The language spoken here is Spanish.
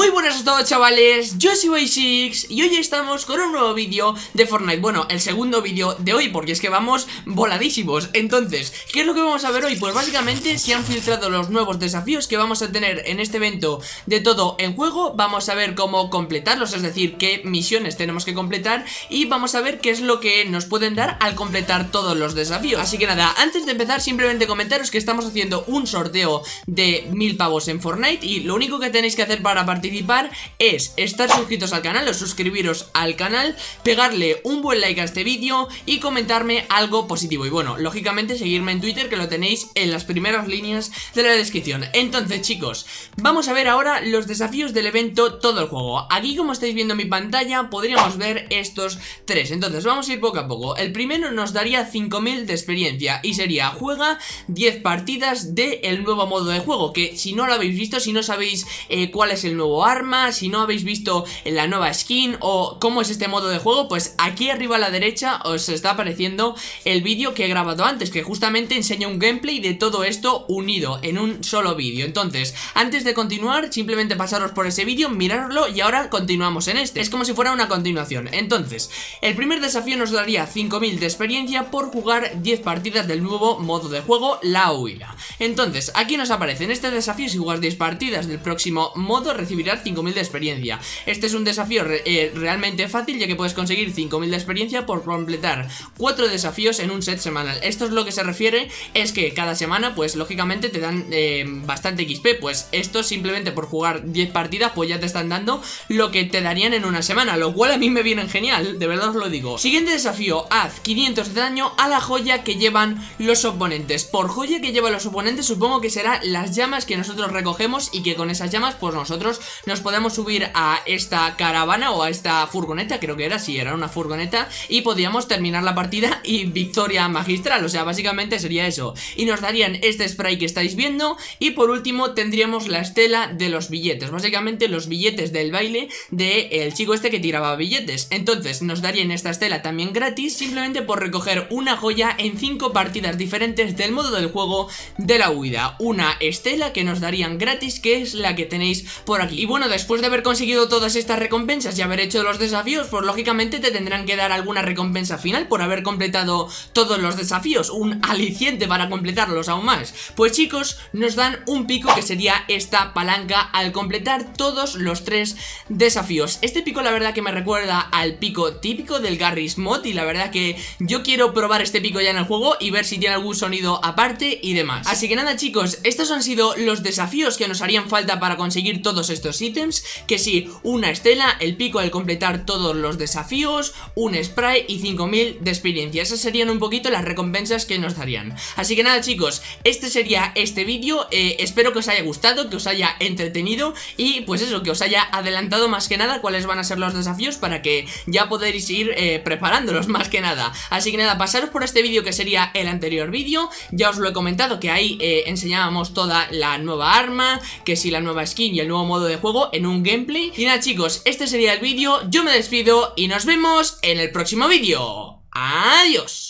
Muy buenas a todos chavales, yo soy Six y hoy estamos con un nuevo vídeo de Fortnite. Bueno, el segundo vídeo de hoy porque es que vamos voladísimos. Entonces, ¿qué es lo que vamos a ver hoy? Pues básicamente se han filtrado los nuevos desafíos que vamos a tener en este evento de todo en juego. Vamos a ver cómo completarlos, es decir, qué misiones tenemos que completar. Y vamos a ver qué es lo que nos pueden dar al completar todos los desafíos. Así que nada, antes de empezar simplemente comentaros que estamos haciendo un sorteo de mil pavos en Fortnite. Y lo único que tenéis que hacer para participar es estar suscritos al canal o suscribiros al canal, pegarle un buen like a este vídeo y comentarme algo positivo. Y bueno, lógicamente seguirme en Twitter que lo tenéis en las primeras líneas de la descripción. Entonces chicos, vamos a ver ahora los desafíos del evento todo el juego. Aquí como estáis viendo en mi pantalla podríamos ver estos tres. Entonces vamos a ir poco a poco. El primero nos daría 5000 de experiencia y sería juega 10 partidas del el nuevo modo de juego. Que si no lo habéis visto, si no sabéis eh, cuál es el nuevo arma, si no habéis visto la nueva skin o cómo es este modo de juego, pues aquí arriba a la derecha os está apareciendo el vídeo que he grabado antes, que justamente enseña un gameplay de todo esto unido en un solo vídeo. Entonces, antes de continuar, simplemente pasaros por ese vídeo, mirarlo y ahora continuamos en este. Es como si fuera una continuación. Entonces, el primer desafío nos daría 5000 de experiencia por jugar 10 partidas del nuevo modo de juego, la huida. Entonces, aquí nos aparece en este desafío, si jugas 10 partidas. Del próximo modo, recibirás 5000 de experiencia. Este es un desafío eh, realmente fácil ya que puedes conseguir 5000 de experiencia por completar 4 desafíos en un set semanal. Esto es lo que se refiere, es que cada semana pues lógicamente te dan eh, bastante XP Pues esto simplemente por jugar 10 partidas pues ya te están dando lo que te darían en una semana Lo cual a mí me viene genial, de verdad os lo digo. Siguiente desafío, haz 500 de daño a la joya que llevan los oponentes. Por joya que llevan los oponentes supongo que será las llamas que nosotros recogemos y que con esas llamas pues nosotros nos podemos subir a esta caravana o a esta furgoneta, creo que era, sí, era una furgoneta, y podíamos terminar la partida y victoria magistral, o sea, básicamente sería eso. Y nos darían este spray que estáis viendo, y por último tendríamos la estela de los billetes, básicamente los billetes del baile del chico este que tiraba billetes. Entonces nos darían esta estela también gratis, simplemente por recoger una joya en 5 partidas diferentes del modo del juego de la huida. Una estela que nos darían gratis, que es la que tenéis por aquí. Y bueno, después de haber conseguido todas estas recompensas y haber hecho los desafíos, pues lógicamente te tendrán que dar alguna recompensa final por haber completado todos los desafíos, un aliciente para completarlos aún más. Pues chicos, nos dan un pico que sería esta palanca al completar todos los tres desafíos. Este pico la verdad que me recuerda al pico típico del Garry's Mod y la verdad que yo quiero probar este pico ya en el juego y ver si tiene algún sonido aparte y demás. Así que nada chicos, estos han sido los desafíos que nos harían falta para conseguir todos estos ítems, que sí, una estela, el pico al completar todos los desafíos, un spray y 5000 de experiencia. Esas serían un poquito las recompensas que nos darían. Así que nada chicos, este sería este vídeo, eh, espero que os haya gustado, que os haya entretenido y pues eso, que os haya adelantado más que nada cuáles van a ser los desafíos para que ya podéis ir eh, preparándolos más que nada. Así que nada, pasaros por este vídeo que sería el anterior vídeo, ya os lo he comentado que ahí eh, enseñábamos toda la nueva arma, que si la nueva skin y el nuevo modo de juego en un gameplay. Y nada chicos, este sería el vídeo, yo me despido y nos vemos en el próximo vídeo. ¡Adiós!